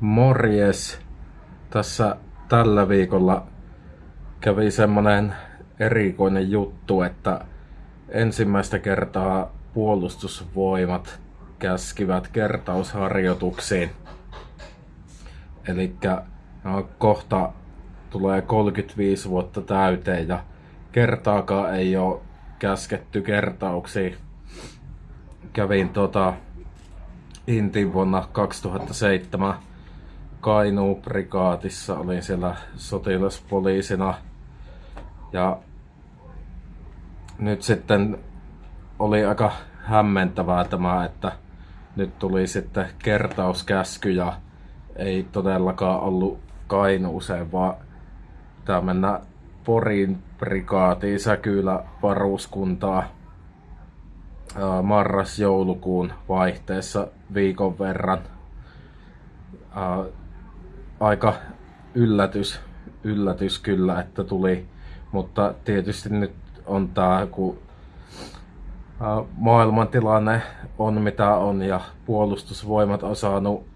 Morjes. Tässä tällä viikolla kävi semmonen erikoinen juttu, että ensimmäistä kertaa puolustusvoimat käskivät kertausharjoituksiin. Eli no, kohta tulee 35 vuotta täyteen ja kertaakaan ei ole käsketty kertauksiin. Kävin tota Intin vuonna 2007 Kainuu-prikaatissa, olin siellä sotilaspoliisina ja nyt sitten oli aika hämmentävää tämä, että nyt tuli sitten kertauskäsky ja ei todellakaan ollut Kainuuseen, vaan tämä mennä Porin prikaatiin Säkylä varuskuntaa marras-joulukuun vaihteessa viikon verran. Aika yllätys, yllätys kyllä, että tuli, mutta tietysti nyt on tämä, kun maailmantilanne on mitä on ja puolustusvoimat on saanut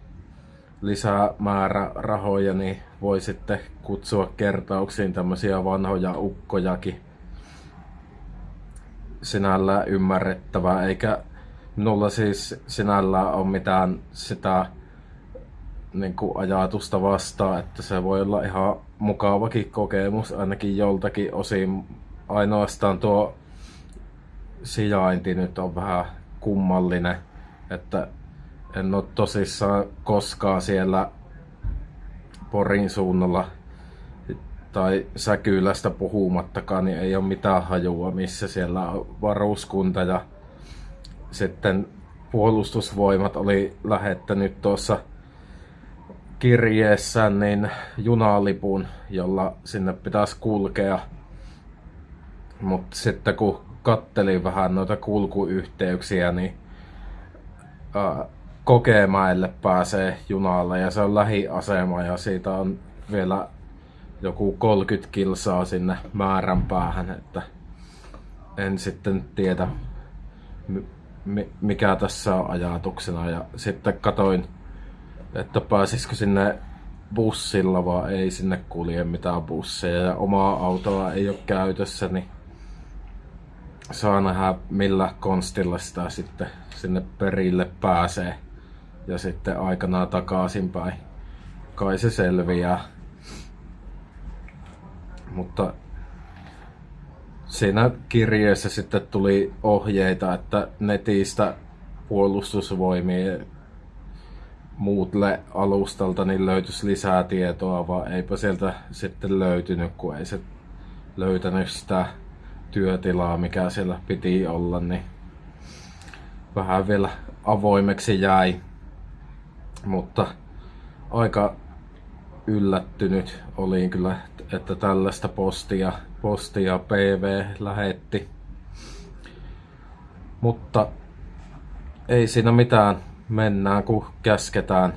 lisää määrä rahoja, niin voi sitten kutsua kertauksiin tämmöisiä vanhoja ukkojakin. Sinällään ymmärrettävää, eikä minulla siis sinällään ole mitään sitä niin kuin ajatusta vastaan, että se voi olla ihan mukavakin kokemus ainakin joltakin osin. Ainoastaan tuo sijainti nyt on vähän kummallinen, että en ole tosissaan koskaan siellä Porin suunnalla tai Säkylästä puhumattakaan, niin ei ole mitään hajua, missä siellä on varuskunta ja sitten puolustusvoimat oli lähettänyt tuossa kirjeessä niin junalipun, jolla sinne pitäisi kulkea. Mutta sitten kun kattelin vähän noita kulkuyhteyksiä, niin ää, Kokemäelle pääsee junalla ja se on lähiasema ja siitä on vielä joku 30 kilsaa sinne määrän päähän, että en sitten tiedä mikä tässä on ajatuksena ja sitten katoin, että pääsisikö sinne bussilla vaan ei sinne kulje mitään busseja ja omaa autoa ei ole käytössä, niin saa nähdä millä konstilla sitä sitten sinne perille pääsee ja sitten aikanaan takaisinpäin. Kai se selviää. Mutta siinä kirjeessä sitten tuli ohjeita, että netistä puolustusvoimien muutle alustalta niin löytyisi lisää tietoa, vaan eipä sieltä sitten löytynyt, kun ei se löytänyt sitä työtilaa, mikä siellä piti olla, niin vähän vielä avoimeksi jäi. Mutta aika yllättynyt olin kyllä, että tällaista postia, postia PV lähetti. Mutta ei siinä mitään, mennään kun käsketään.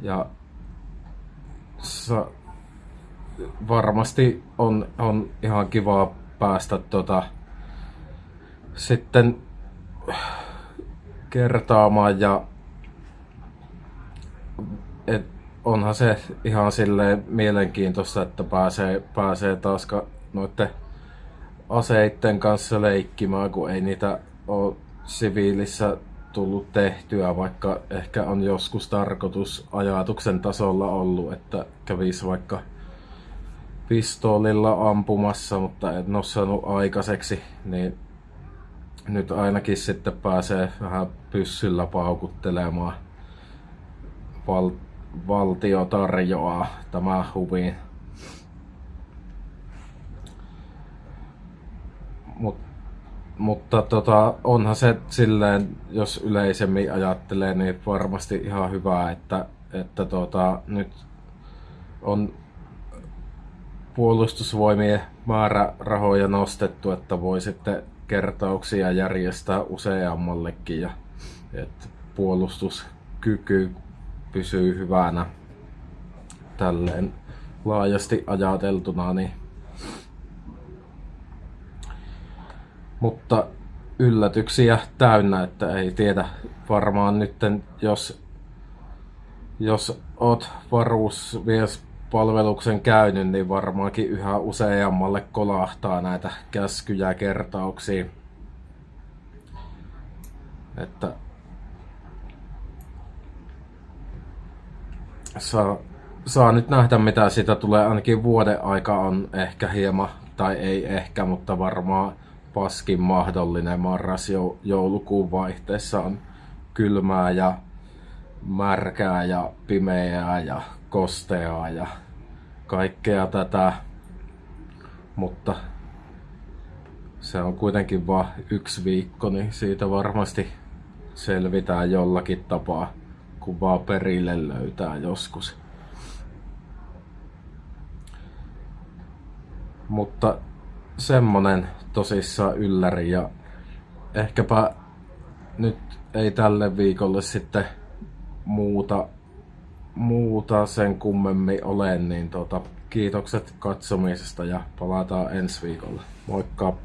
Ja varmasti on, on ihan kiva päästä tota, sitten kertaamaan ja et onhan se ihan silleen mielenkiintoista, että pääsee, pääsee taas noiden aseitten kanssa leikkimään, kun ei niitä ole siviilissä tullut tehtyä, vaikka ehkä on joskus tarkoitus ajatuksen tasolla ollut, että kävisi vaikka pistoolilla ampumassa, mutta en ole saanut aikaiseksi, niin nyt ainakin sitten pääsee vähän pyssyllä paukuttelemaan. Val- valtio tarjoaa tämä huvi. Mutta tota, onhan se silleen, jos yleisemmin ajattelee, niin varmasti ihan hyvä, että, että tota, nyt on puolustusvoimien määrärahoja nostettu, että voi sitten kertauksia järjestää useammallekin ja että puolustuskyky pysyy hyvänä tälleen laajasti ajateltuna. Niin. Mutta yllätyksiä täynnä, että ei tiedä varmaan nyt, jos jos oot palveluksen käynyt, niin varmaankin yhä useammalle kolahtaa näitä käskyjä kertauksia. Että saa, saa nyt nähdä mitä siitä tulee. Ainakin vuoden aika on ehkä hieman, tai ei ehkä, mutta varmaan paskin mahdollinen marras-joulukuun vaihteessa on kylmää ja märkää ja pimeää ja kosteaa ja kaikkea tätä. Mutta se on kuitenkin vain yksi viikko, niin siitä varmasti selvitään jollakin tapaa, kun vaan perille löytää joskus. Mutta semmonen tosissaan ylläri ja ehkäpä nyt ei tälle viikolle sitten muuta, muuta sen kummemmin ole, niin tota, kiitokset katsomisesta ja palataan ensi viikolla. Moikka!